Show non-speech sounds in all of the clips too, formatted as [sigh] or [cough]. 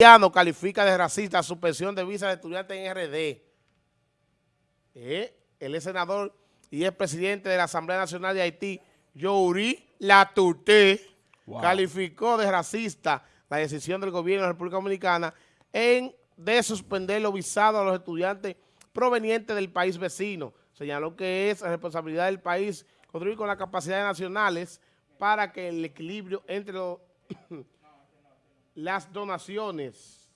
haitiano califica de racista suspensión de visa de estudiante en RD. Eh, él es senador y es presidente de la Asamblea Nacional de Haití, Youri Latuté, calificó de racista la decisión del gobierno de la República Dominicana en de suspender los visados a los estudiantes provenientes del país vecino. Señaló que es responsabilidad del país contribuir con las capacidades nacionales para que el equilibrio entre los las donaciones.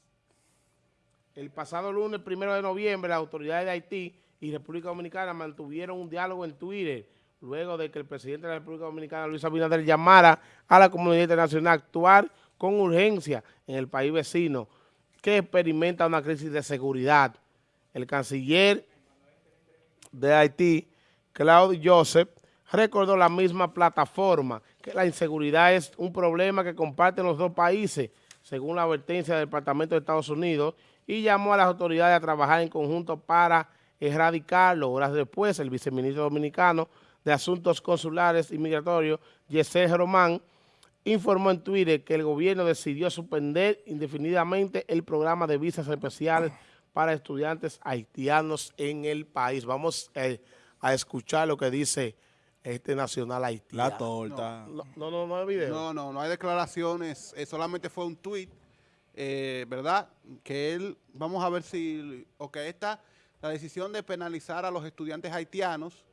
El pasado lunes, primero de noviembre, las autoridades de Haití y República Dominicana mantuvieron un diálogo en Twitter luego de que el presidente de la República Dominicana, Luis Abinader, llamara a la comunidad internacional a actuar con urgencia en el país vecino que experimenta una crisis de seguridad. El canciller de Haití, Claude Joseph, recordó la misma plataforma, que la inseguridad es un problema que comparten los dos países, según la advertencia del Departamento de Estados Unidos, y llamó a las autoridades a trabajar en conjunto para erradicarlo. Horas después, el viceministro dominicano de Asuntos Consulares y Migratorios, Yesel Román, informó en Twitter que el gobierno decidió suspender indefinidamente el programa de visas especiales para estudiantes haitianos en el país. Vamos eh, a escuchar lo que dice este nacional haitiano. La torta. No, no, no, no hay video. No, no, no hay declaraciones, eh, solamente fue un tuit, eh, ¿verdad? Que él, vamos a ver si, o que esta, la decisión de penalizar a los estudiantes haitianos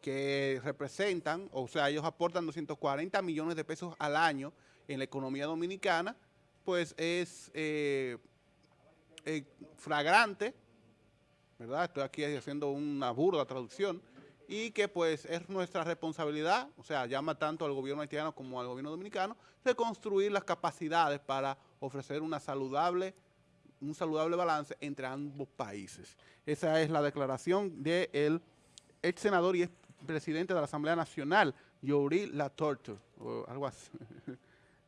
que representan, o sea, ellos aportan 240 millones de pesos al año en la economía dominicana, pues es eh, flagrante, ¿verdad? Estoy aquí haciendo una burda traducción, y que pues es nuestra responsabilidad, o sea, llama tanto al gobierno haitiano como al gobierno dominicano, reconstruir las capacidades para ofrecer una saludable, un saludable balance entre ambos países. Esa es la declaración del ex senador y ex presidente de la Asamblea Nacional, Yuri Latorte, o algo así. [laughs]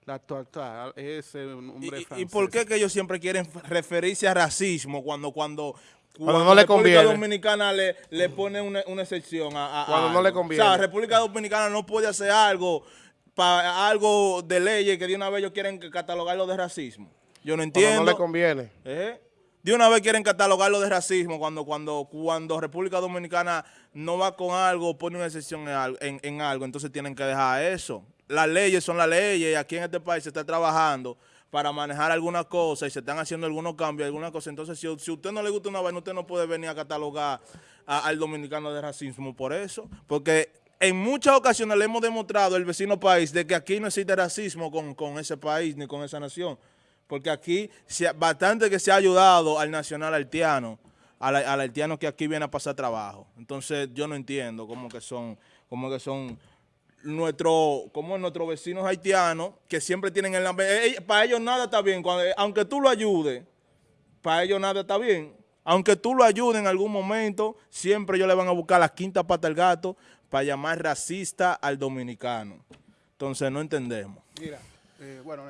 La torta es un hombre ¿Y, ¿Y por qué que ellos siempre quieren referirse a racismo cuando cuando cuando, no le conviene. República Dominicana le, le pone una, una excepción a, a Cuando no le conviene. O sea, República Dominicana no puede hacer algo para algo de leyes que de una vez ellos quieren catalogarlo de racismo. Yo no entiendo. Cuando no le conviene. ¿Eh? De una vez quieren catalogarlo de racismo cuando, cuando, cuando República Dominicana no va con algo, pone una excepción en, en, en algo, entonces tienen que dejar eso. Las leyes son las leyes y aquí en este país se está trabajando para manejar alguna cosa y se están haciendo algunos cambios, alguna cosa. Entonces, si, si a usted no le gusta una vaina, usted no puede venir a catalogar al dominicano de racismo por eso. Porque en muchas ocasiones le hemos demostrado al vecino país de que aquí no existe racismo con, con ese país ni con esa nación. Porque aquí se, bastante que se ha ayudado al nacional haitiano, al, al haitiano que aquí viene a pasar trabajo. Entonces, yo no entiendo cómo que son, cómo que son nuestro, como nuestros vecinos haitianos, que siempre tienen el eh, para ellos nada está bien, Cuando, eh, aunque tú lo ayudes, para ellos nada está bien. Aunque tú lo ayudes en algún momento, siempre ellos le van a buscar la quinta pata al gato para llamar racista al dominicano. Entonces no entendemos. Mira, eh, bueno,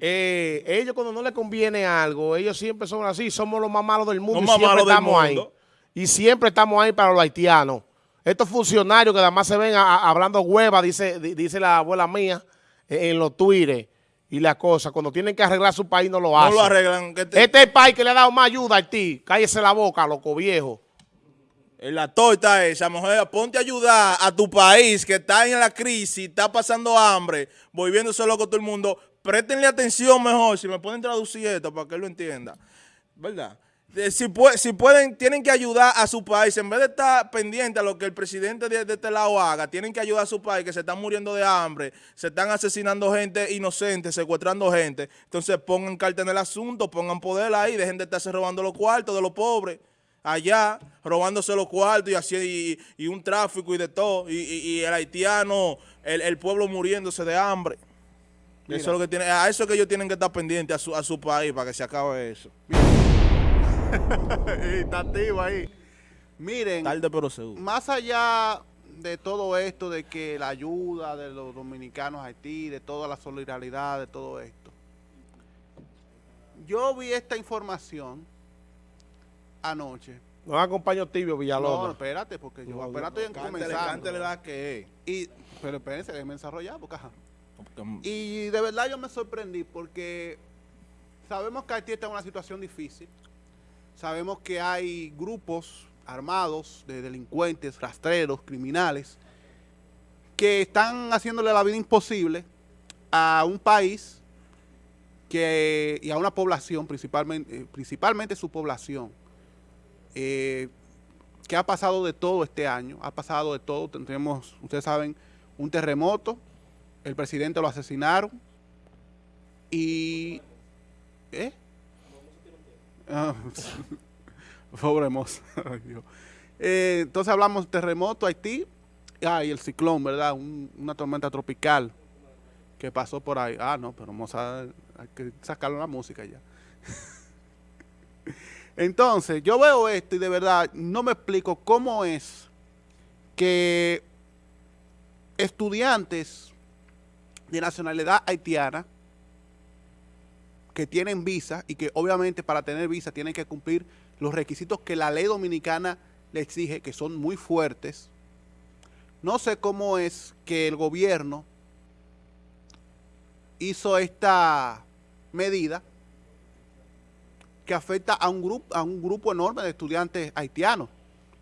eh, ellos cuando no les conviene algo, ellos siempre son así, somos los más malos del mundo y siempre estamos ahí. Y siempre estamos ahí para los haitianos. Estos funcionarios que además se ven hablando hueva, dice, dice la abuela mía, en, los twitters y la cosa, cuando tienen que arreglar su país no lo hacen. No lo arreglan. Este es el país que le ha dado más ayuda a ti. Cállese la boca, loco viejo. En la torta esa, mujer, ponte a ayudar a tu país que está en la crisis, está pasando hambre, volviéndose loco todo el mundo. Préstenle atención mejor, si me pueden traducir esto para que él lo entienda. ¿Verdad? Si, si, pueden, tienen que ayudar a su país, en vez de estar pendiente a lo que el presidente de, este lado haga, tienen que ayudar a su país, que se están muriendo de hambre, se están asesinando gente inocente, secuestrando gente. Entonces pongan carta en el asunto, pongan poder ahí, dejen de estarse robando los cuartos de los pobres allá, robándose los cuartos y así y, un tráfico y de todo, y, el haitiano, el, pueblo muriéndose de hambre. Eso es lo que tiene, a eso es que ellos tienen que estar pendientes a su, a su país para que se acabe eso. [laughs] Está activo ahí. Miren, más allá de todo esto, de que la ayuda de los dominicanos a Haití, de toda la solidaridad, de todo esto, yo vi esta información anoche. No acompaño tibio, Villalobos. No, espérate, porque yo apenas estoy comenzando. la que y, pero espérense, déjenme desarrollar, porque ajá. Y de verdad yo me sorprendí porque sabemos que Haití está en una situación difícil. Sabemos que hay grupos armados de delincuentes, rastreros, criminales, que están haciéndole la vida imposible a un país y a una población, principalmente, principalmente su población, eh, que ha pasado de todo este año, ha pasado de todo, tenemos, ustedes saben, un terremoto, el presidente lo asesinaron y... ¿Eh? Ah, [laughs] pobre moza. [laughs] Eh, entonces hablamos terremoto, Haití, ah, y el ciclón, ¿verdad? una tormenta tropical que pasó por ahí. Ah, no, pero moza, hay que sacarlo la música ya. [laughs] Entonces, yo veo esto y de verdad no me explico cómo es que estudiantes de nacionalidad haitiana que tienen visa y que obviamente para tener visa tienen que cumplir los requisitos que la ley dominicana le exige, que son muy fuertes. No sé cómo es que el gobierno hizo esta medida que afecta a un, grupo, a un grupo enorme de estudiantes haitianos,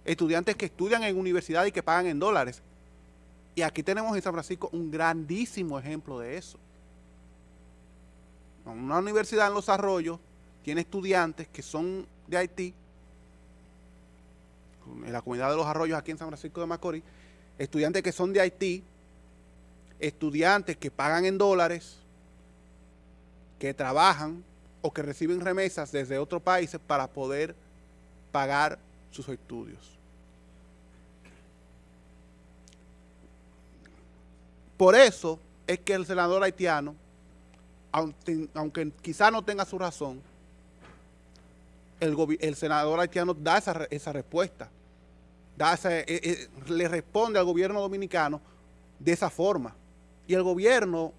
estudiantes que estudian en universidad y que pagan en dólares. Y aquí tenemos en San Francisco un grandísimo ejemplo de eso. Una universidad en Los Arroyos tiene estudiantes que son de Haití, en la comunidad de Los Arroyos aquí en San Francisco de Macorís, estudiantes que son de Haití, estudiantes que pagan en dólares, que trabajan o que reciben remesas desde otros países para poder pagar sus estudios. Por eso es que el senador haitiano, aunque, aunque quizá no tenga su razón, el, senador haitiano da esa, esa respuesta, da eh, eh, le responde al gobierno dominicano de esa forma. Y el gobierno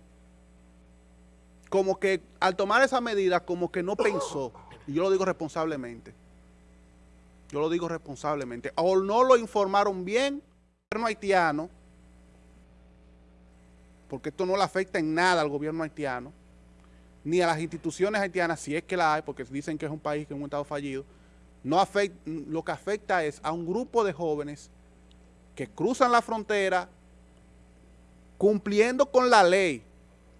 como que al tomar esa medida, como que no pensó, y yo lo digo responsablemente, yo lo digo responsablemente, o no lo informaron bien al gobierno haitiano, porque esto no le afecta en nada al gobierno haitiano, ni a las instituciones haitianas, si es que la hay, porque dicen que es un país que es un estado fallido, no afecta, lo que afecta es a un grupo de jóvenes que cruzan la frontera cumpliendo con la ley,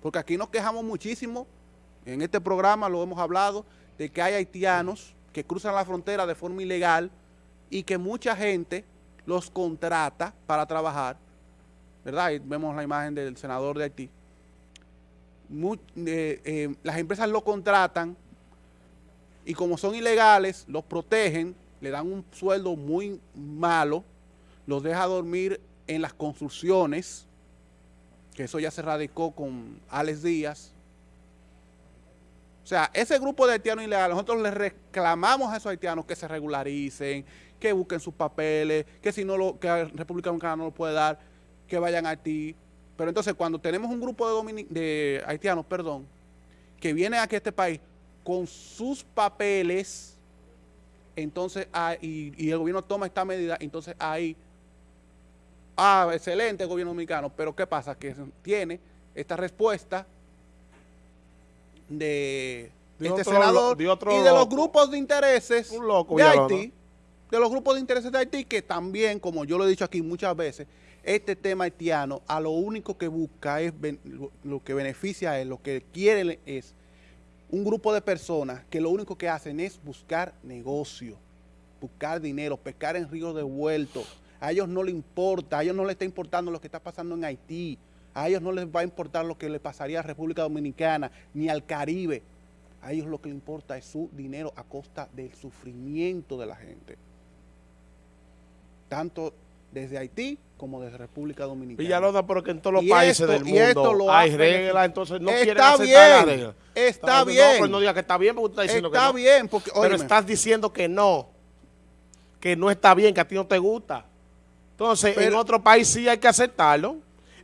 porque aquí nos quejamos muchísimo, en este programa lo hemos hablado, de que hay haitianos que cruzan la frontera de forma ilegal y que mucha gente los contrata para trabajar, ¿verdad? Y vemos la imagen del senador de Haití. Eh, eh, las empresas lo contratan y como son ilegales, los protegen, le dan un sueldo muy malo, los deja dormir en las construcciones, que eso ya se radicó con Alex Díaz. O sea, ese grupo de haitianos ilegales, nosotros les reclamamos a esos haitianos que se regularicen, que busquen sus papeles, que si no lo, que la República Dominicana no lo puede dar, que vayan a Haití. Pero entonces cuando tenemos un grupo de, de haitianos, perdón, que vienen aquí a este país con sus papeles, entonces, ah, y, y el gobierno toma esta medida, entonces ahí Ah, excelente gobierno dominicano, pero ¿qué pasa? Que tiene esta respuesta de, este senador y de los grupos de intereses de Haití, de los grupos de intereses de Haití, que también, como yo lo he dicho aquí muchas veces, este tema haitiano a lo único que busca es, lo que beneficia es, lo que quiere es un grupo de personas que lo único que hacen es buscar negocio, buscar dinero, pescar en ríos devueltos, a ellos no les importa, a ellos no les está importando lo que está pasando en Haití, a ellos no les va a importar lo que le pasaría a República Dominicana ni al Caribe. A ellos lo que les importa es su dinero a costa del sufrimiento de la gente. Tanto desde Haití como desde República Dominicana. Villalona, pero que en todos los países del mundo hay reglas, entonces no quieren aceptar bien, la regla. Está bien. No, pues no diga que está bien porque usted está diciendo que no. Está bien, porque, Pero estás diciendo que no, que no está bien, que a ti no te gusta. Entonces, en otro país sí hay que aceptarlo.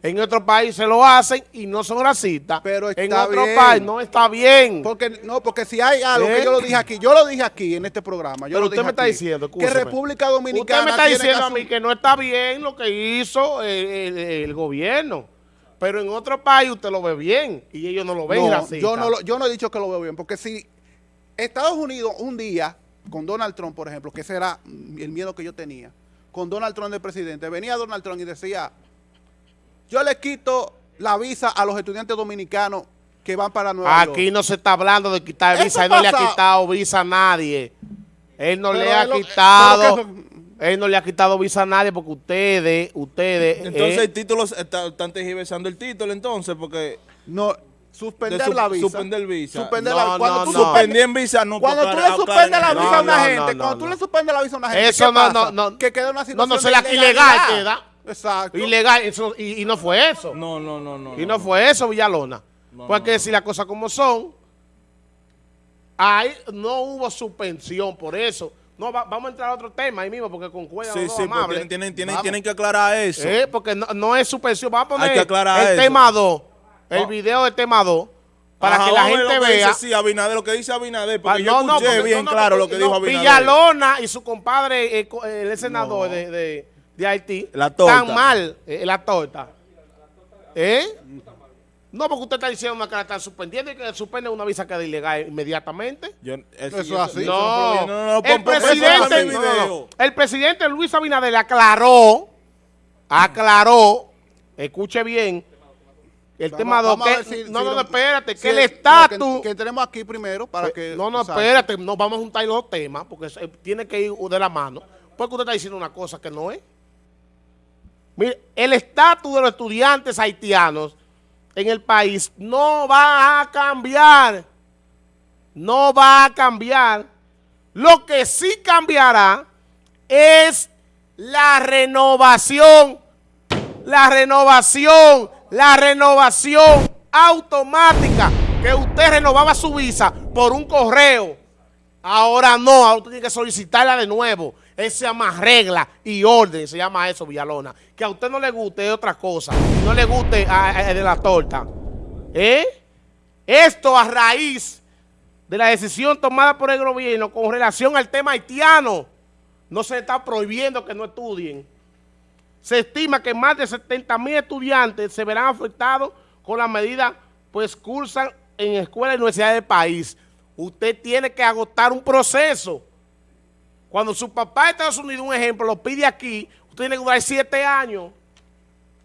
En otro país se lo hacen y no son racistas. Pero en otro país no está bien. Porque no, porque si hay algo que yo lo dije aquí, yo lo dije aquí en este programa. Yo Pero usted me está diciendo que República Dominicana. Usted me está diciendo a mí que no está bien lo que hizo el, gobierno. Pero en otro país usted lo ve bien y ellos no lo ven no, Yo no, yo no he dicho que lo veo bien, porque si Estados Unidos un día, con Donald Trump, por ejemplo, que ese era el miedo que yo tenía, con Donald Trump de presidente, venía Donald Trump y decía, yo le quito la visa a los estudiantes dominicanos que van para Nueva York. Aquí no se está hablando de quitar Eso visa, él no le ha quitado visa a nadie. Él no Pero le ha lo- quitado, él no le ha quitado visa a nadie porque ustedes, ustedes, Entonces eh, el título, está- están tergiversando el título entonces, porque No, suspender De su- la visa. suspender visa. Suspender No, la Cuando no, tú no. suspendes- suspendí en visa, no Cuando tú le suspendes la visa a una No, no, gente, no, cuando no, tú no. le suspendes la visa a una gente, Eso ¿qué no, pasa? no, no. Que queda en una No, situación no, de se la- ilegal queda. Exacto. ilegal, eso, y, y no fue eso. No, no, no, no. Y no fue eso, Villalona. No, Porque no, decir las cosas como son, ahí no hubo suspensión por eso. No, va- vamos a entrar a otro tema ahí mismo, porque concuerdan Sí, sí, pues amables. tienen, tienen, tienen, que aclarar eso. Eh, porque no, no es suspensión. Vamos a poner Hay que aclarar el eso. tema 2, el Oh. video del tema 2, para Ajá, que la gente lo que vea. Dice, sí, Abinader, lo que dice Abinader, porque yo escuché porque- bien no, no, claro lo que no, dijo Abinader. Villalona y su compadre, eh, el senador No. de, de, de Haití, La torta. están mal, eh, la torta. ¿Eh? No, porque usted está diciendo que la están suspendiendo y que suspende una visa que es ilegal inmediatamente. Yo- Eso es así. No, no, no, no, el presidente, no, el presidente Luis Abinader aclaró, aclaró, escuche bien, el Vamos- tema 2, vamos a que, si- no, si no, lo- espérate, si que el estatus... Que, que entremos aquí primero para que... Eh, No, no, espérate, no vamos a juntar los dos temas porque tiene que ir de la mano. Porque usted está diciendo una cosa que no es. Mire, el estatus de los estudiantes haitianos en el país no va a cambiar. No va a cambiar. Lo que sí cambiará es la renovación. La renovación, la renovación automática. Que usted renovaba su visa por un correo. Ahora no, ahora usted tiene que solicitarla de nuevo. Esa se llama regla y orden, se llama eso, Villalona. Que a usted no le guste es otra cosa. No le guste a- a- de la torta. ¿Eh? Esto a raíz de la decisión tomada por el gobierno con relación al tema haitiano. No se está prohibiendo que no estudien. Se estima que más de 70 mil estudiantes se verán afectados con la medida, pues cursan en escuelas y universidades del país. Usted tiene que agotar un proceso. Cuando su papá de Estados Unidos, un ejemplo, lo pide aquí, usted tiene que durar siete años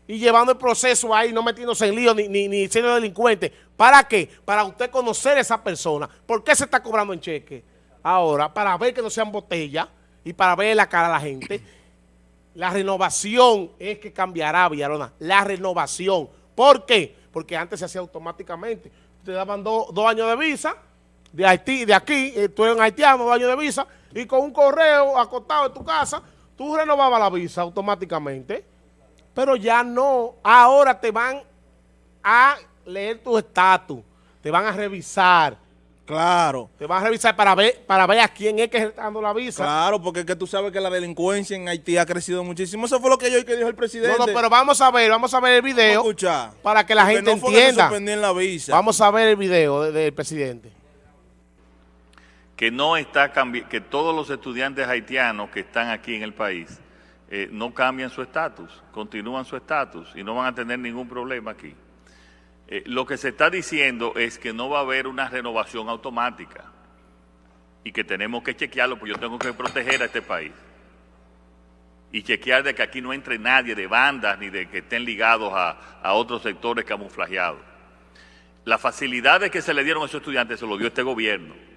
y llevando el proceso ahí, no metiéndose en lío ni, ni, siendo delincuente. ¿Para qué? Para usted conocer a esa persona. ¿Por qué se está cobrando en cheque? Ahora, para ver que no sean botellas y para ver la cara a la gente. La renovación es que cambiará, Villalona. La renovación. ¿Por qué? Porque antes se hacía automáticamente. Te daban do- dos años de visa de Haití, de aquí, eh, tú eres un haitiano, años de visa, y con un correo acostado en tu casa, tú renovabas la visa automáticamente. Pero ya no. Ahora te van a leer tu estatus, te van a revisar, Claro, te van a revisar para ver, para ver a quién es que está dando la visa. claro, porque es que tú sabes que la delincuencia en Haití ha crecido muchísimo. Eso fue lo que yo que dijo el presidente. No, no, pero vamos a ver, vamos a ver el Vamos a video escuchar. para que la Porque gente no fue entienda. la visa. Vamos a ver el video de- del presidente. Que no está que todos los estudiantes haitianos que están aquí en el país eh, no cambian su estatus, continúan su estatus y no van a tener ningún problema aquí. Eh, lo que se está diciendo es que no va a haber una renovación automática y que tenemos que chequearlo, porque yo tengo que proteger a este país y chequear de que aquí no entre nadie de bandas ni de que estén ligados a, a otros sectores camuflajeados. Las facilidades que se le dieron a esos estudiantes se lo dio este gobierno.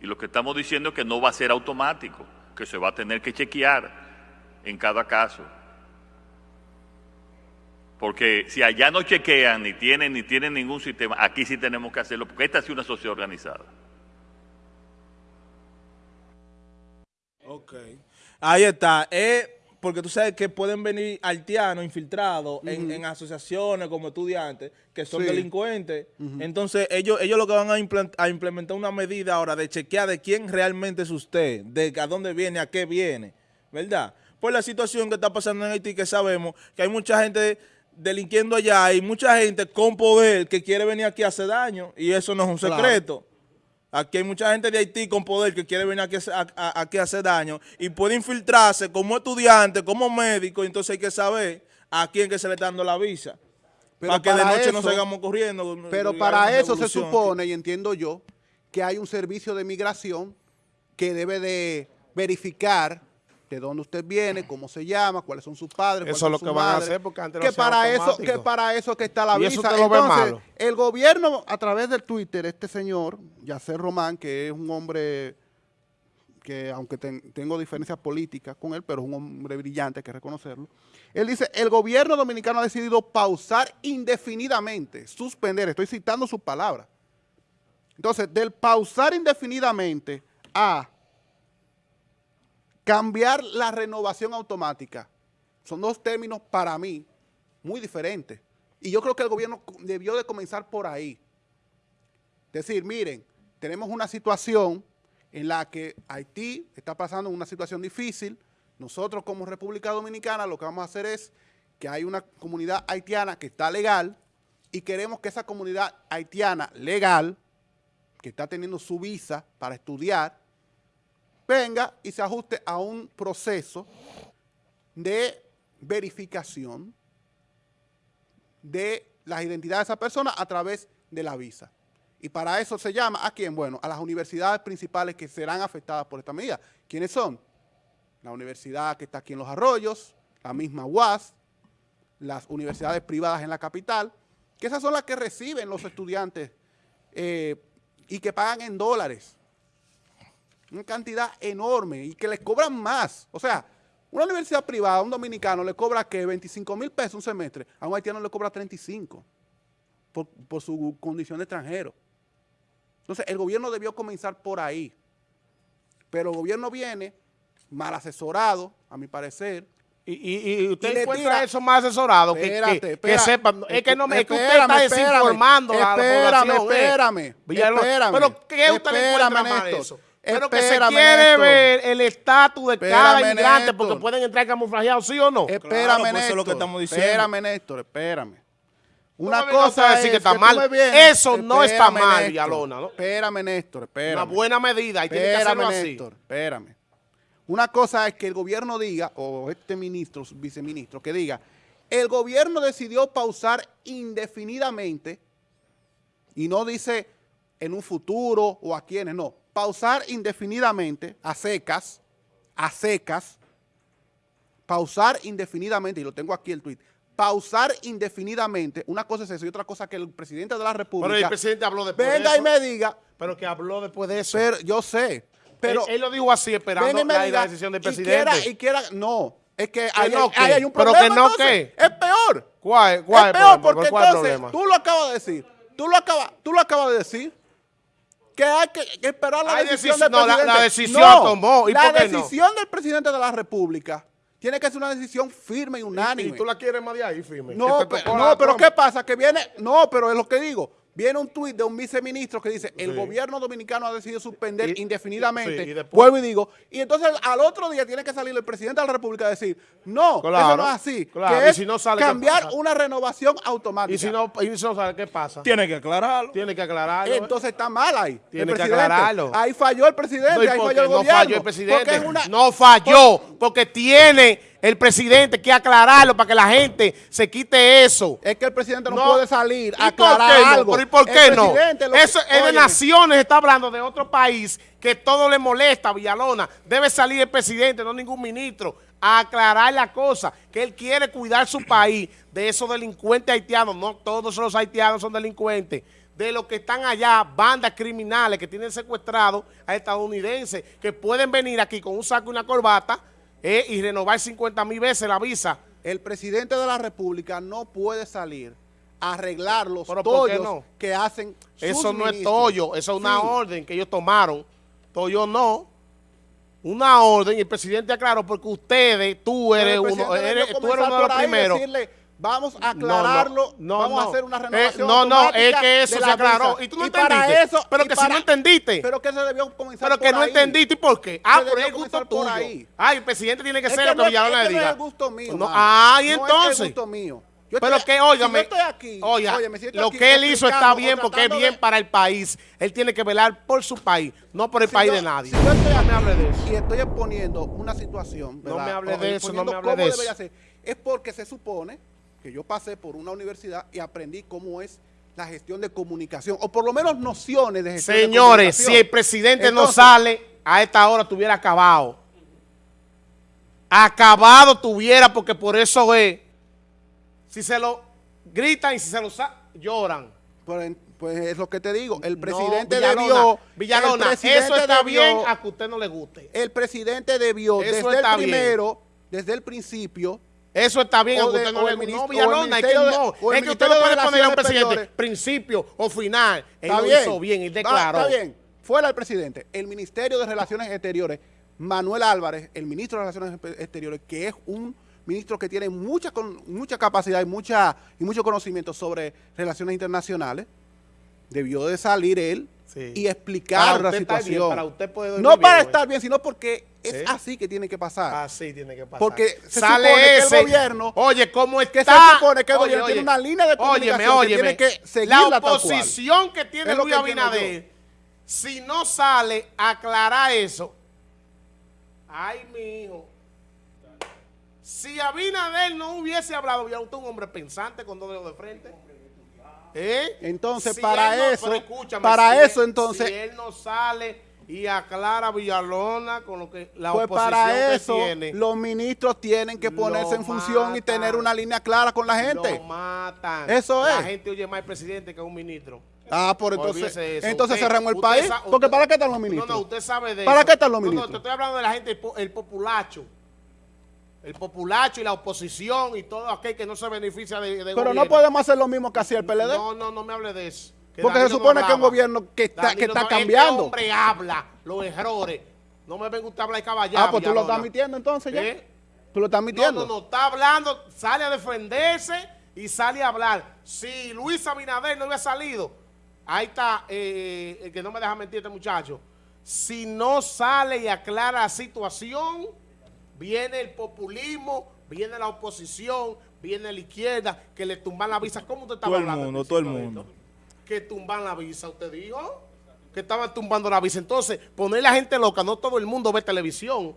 Y lo que estamos diciendo es que no va a ser automático, que se va a tener que chequear en cada caso. Porque si allá no chequean, ni tienen, ni tienen ningún sistema, aquí sí tenemos que hacerlo, porque esta es una sociedad organizada. Ok. Ahí está. Eh, porque tú sabes que pueden venir haitianos infiltrados en, en asociaciones como estudiantes que son Sí. delincuentes. Entonces, ellos, ellos lo que van a, a implementar una medida ahora de chequear de quién realmente es usted, de a dónde viene, a qué viene, ¿verdad? Por la situación que está pasando en Haití, que sabemos que hay mucha gente delinquiendo allá y mucha gente con poder que quiere venir aquí a hacer daño y eso no es un Claro. Aquí hay mucha gente de Haití con poder que quiere venir aquí a, hacer- a- a- aquí a hacer daño y puede infiltrarse como estudiante, como médico, entonces hay que saber a quién que se le está dando la visa. Pero para que de noche no eso- sigamos corriendo. Pero y para eso se supone, y entiendo yo, que hay un servicio de migración que debe de verificar de dónde usted viene, cómo se llama, cuáles son sus padres, cuáles Eso es lo que van a hacer porque antes que para eso que para eso que está la eso visa. ve Entonces, malo. el gobierno a través del Twitter, este señor, Yacer Román, que es un hombre que aunque ten- tengo diferencias políticas con él, pero es un hombre brillante, hay que reconocerlo. Él dice, el gobierno dominicano ha decidido pausar indefinidamente, suspender, estoy citando sus palabras. Entonces, del pausar indefinidamente a cambiar la renovación automática, son dos términos para mí muy diferentes. Y yo creo que el gobierno debió de comenzar por ahí. Decir, miren, tenemos una situación en la que Haití está pasando una situación difícil. Nosotros como República Dominicana lo que vamos a hacer es que hay una comunidad haitiana que está legal y queremos que esa comunidad haitiana legal, que está teniendo su visa para estudiar, venga y se ajuste a un proceso de verificación de las identidades de esa persona a través de la visa. Y para eso se llama, ¿a quién? Bueno, a las universidades principales que serán afectadas por esta medida. ¿Quiénes son? La universidad que está aquí en Los Arroyos, la misma UAS, las universidades privadas en la capital, que esas son las que reciben los estudiantes eh, y que pagan en dólares. Una cantidad enorme y que les cobran más. O sea, una universidad privada, un dominicano le cobra que 25 mil pesos un semestre, a un haitiano le cobra 35 por, por su condición de extranjero. Entonces, el gobierno debió comenzar por ahí. Pero el gobierno viene mal asesorado, a mi parecer, Y, y, usted Y encuentra tira- eso más asesorado que, Espérate, que, espera. que sepan. Es que no me, es que usted Espérame, está espérame. desinformando a la Espérame, población. eh. espérame, espérame. Pero ¿qué usted le encuentra Espérame, mal Néstor. eso? Pero que se Espérame, quiere Néstor. ver el estatus de cada Espérame, inmigrante Néstor. porque pueden entrar camuflajeados, ¿sí o no? Espérame, pues eso Néstor. es lo que estamos diciendo. Espérame, Néstor, espérame. Una cosa decir es que está tú mal. Eso no está Espérame, mal, Néstor. Villalona, ¿no? Espérame, Néstor, espérame. Una buena medida y tiene que Espérame, hacerlo así. Néstor, espérame. Una cosa es que el gobierno diga, o este ministro, viceministro, que diga, el gobierno decidió pausar indefinidamente, y no dice en un futuro o a quienes, no, pausar indefinidamente, a secas, a secas, pausar indefinidamente, y lo tengo aquí el tweet, pausar indefinidamente, una cosa es eso y otra cosa que el presidente de la República Pero el presidente habló después de venga eso. y me diga, Pero que habló después de eso. pero yo sé, pero él, él lo dijo así, esperando venga y me la, diga, la decisión del y presidente. quiera- Y quiera, no, es que ahí, no, hay- hay un Pero problema. que no, entonces, ¿qué? Es peor. ¿Cuál, cuál es peor problema? porque ¿Cuál es el entonces problema? tú lo acabas de decir. Tú lo acabas, tú lo acabas de decir. Que hay que, esperar la Hay decisión decisi- del no, presidente. la decisión tomó, ¿y la por qué no? decisión del presidente de la República tiene que ser una decisión firme y unánime. ¿Y tú la quieres más de ahí, firme? No, pe- no pero. ¿qué pasa? Que viene, no, pero es lo que digo. Viene un tuit de un viceministro que dice, el Sí. gobierno dominicano ha decidido suspender Y- indefinidamente. sí, y después- Vuelvo y digo. Y entonces al otro día tiene que salir el presidente de la República a decir, no, eso no es así. claro, Que y es si no sale, ¿qué cambiar una renovación automática. Y si no, y si no sabe qué pasa. Tiene que aclararlo. Tiene que aclararlo. Entonces está mal ahí. Tiene el que presidente. aclararlo. Ahí falló el presidente, No, ¿y ahí falló el no gobierno. falló el presidente? Porque es una- No falló, porque tiene el presidente que aclararlo para que la gente se quite eso. Es que el presidente no, No. puede salir ¿Y a aclarar no? algo. ¿Pero ¿Y por El qué no? que- Eso es de naciones, está hablando de otro país que todo le molesta a Villalona. Debe salir el presidente, no ningún ministro, a aclarar la cosa, que él quiere cuidar su país de esos delincuentes haitianos. No todos los haitianos son delincuentes. De los que están allá, bandas criminales que tienen secuestrados a estadounidenses, que pueden venir aquí con un saco y una corbata eh, y renovar 50 mil veces la visa. el presidente de la República no puede salir a arreglar los ¿Pero tollos no? que hacen sus Eso no es toyo, eso es una Sí. orden que ellos tomaron. Toyo no. Una orden y el presidente aclaró porque ustedes, tú eres uno, eres, tú eres uno de los primeros. decirle, vamos a No, no, aclararlo, no, vamos a no. hacer una Eh, renovación no, no, es que eso se la aclaró. Y tú no entendiste. eso- Pero que si no entendiste. Pero que se debió comenzar Pero que por no ahí. entendiste y por qué. Ah, por debió el gusto tuyo. ahí. Ah, el presidente tiene que Es ser que lo no que es- Villalona es le que no diga. es el gusto mío, No, ah, y No es entonces. el gusto mío. Yo Pero estoy- que, óigame, si yo estoy aquí, oiga, óyeme, si yo estoy lo aquí que él hizo está bien porque es bien de- para el país. Él tiene que velar por su país, no por el Si país yo- de nadie. si yo estoy no me aquí hable de eso. Y estoy exponiendo una situación, No ¿verdad? me hable de eso, no me hable de eso. ser. Es porque se supone que yo pasé por una universidad y aprendí cómo es la gestión de comunicación, o por lo menos nociones de gestión de Señores, si el presidente no sale, a esta hora tuviera acabado. Acabado tuviera, porque por eso es. Si se lo gritan y si se lo lloran. Pues, pues es lo que te digo, el No, presidente Villalona, debió... Villalona, el presidente eso está debió- bien a que usted no le guste. El presidente debió, Eso desde el bien. primero, desde el principio, Eso está bien, O a que de- usted no le el guste. No, Villalona, es que no. Es que usted no de puede poner a un presidente principio o final. Él Está lo bien. hizo bien, él declaró. Está bien. Fuera el presidente. El Ministerio de Relaciones Exteriores, Manuel Álvarez, el ministro de Relaciones Exteriores, que es un ministro que tiene mucha mucha capacidad y mucha y mucho conocimiento sobre relaciones internacionales, debió de salir él Sí. y explicar la situación. bien, para usted poder dormir no bien, para güey. estar bien, sino porque es así que tiene que pasar. Así tiene que pasar. Porque se sale supone que el ese. gobierno- Oye, ¿cómo es que se supone que el gobierno tiene una línea de comunicación que tiene que seguirla La oposición que tiene Luis Abinader, si no sale a aclarar eso, ay, mi hijo. Si Abinader no hubiese hablado, ya usted un hombre pensante con dos dedos de frente. ¿Eh? Entonces, Si para no- eso- para si él- eso, entonces- Si él no sale y aclara Villalona con lo que la Pues oposición para que eso tiene. los ministros tienen que ponerse en función y tener una línea clara con la gente. Lo matan. Eso La es. gente oye más al presidente que a un ministro. Ah, por entonces, entonces Usted- cerramos el país. Porque usted- ¿para qué están los ministros? No, no, usted sabe de ¿Para eso. qué están los No, ministros? No, te estoy hablando de la gente, el populacho. El populacho y la oposición y todo aquel que no se beneficia de, de Pero gobierno. no podemos hacer lo mismo que hacía el PLD. No, no, no me hable de eso. Que Porque se no supone que es un gobierno que está, que está no- cambiando. Este hombre habla los errores. No me venga usted a hablar de caballero. ah, pues tú lo estás admitiendo entonces ya. ¿Eh? Tú lo estás No, admitiendo. no, no, está hablando, sale a defenderse y sale a hablar. Si Luis Abinader no hubiera salido, ahí está eh, el que no me deja mentir este muchacho. Si no sale y aclara la situación, viene el populismo, viene la oposición, viene la izquierda, que le tumban la visa. ¿Cómo usted estaba Todo el hablando? mundo, todo el mundo. Que tumban la visa, usted dijo. Que estaban tumbando la visa. Entonces, poner la gente loca, no todo el mundo ve televisión.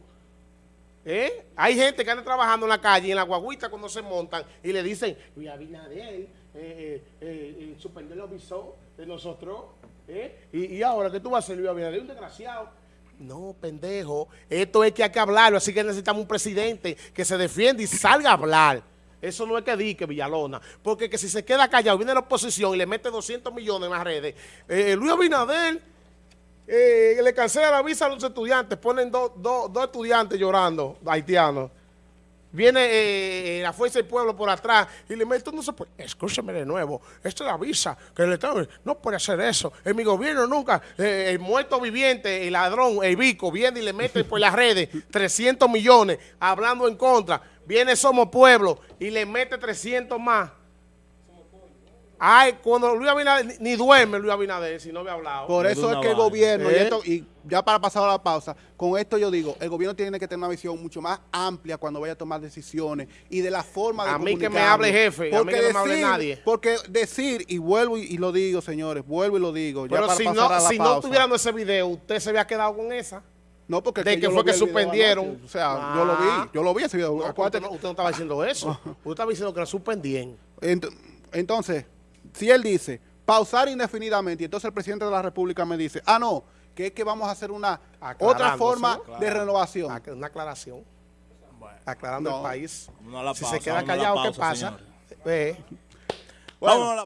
¿Eh? Hay gente que anda trabajando en la calle y en la guaguita cuando se montan y le dicen, Luis Abinader eh, eh, eh, eh, suspendió el visó de nosotros. ¿eh? Y, y ahora, ¿qué tú vas a hacer, Luis Abinader? Un desgraciado. No, pendejo. Esto es que hay que hablarlo, así que necesitamos un presidente que se defienda y salga a hablar. Eso no es que dique Villalona, porque que si se queda callado, viene la oposición y le mete 200 millones en las redes. Eh, Luis Abinader eh, le cancela la visa a los estudiantes, ponen dos dos estudiantes llorando, haitianos. Viene eh, la fuerza del pueblo por atrás y le mete, no se puede, escúcheme de nuevo, esta es la visa, que el Estado no puede hacer eso. En mi gobierno nunca, eh, el muerto viviente, el ladrón, el bico, viene y le mete por las redes [laughs] 300 millones hablando en contra. Viene Somos Pueblo y le mete 300 más. Ay, cuando Luis Abinader, ni, duerme Luis Abinader si no había hablado. Por eso es que el gobierno, y, ¿Eh? esto- y ya para pasar a la pausa, con esto yo digo, el gobierno tiene que tener una visión mucho más amplia cuando vaya a tomar decisiones y de la forma de A mí que me hable jefe, a mí Porque que no me hable decir- nadie. Porque decir, y vuelvo y, y lo digo, señores, vuelvo y lo digo, ya Pero para si pasar no, a la si no pausa. tuvieran ese video, usted se había quedado con esa. No, porque de que fue que suspendieron. anoche. O sea, yo lo Ah. vi, yo lo vi ese video. No, Acuérdate usted, no, usted no estaba diciendo eso. [laughs] Usted estaba diciendo que lo suspendían. Ent- Entonces, si él dice pausar indefinidamente y entonces el presidente de la República me dice, ah, no, que es que vamos a hacer una otra forma de renovación. Ac- Una aclaración. Aclarando No. el país. Si pausa, se queda la callado, ¿qué pasa? Eh, la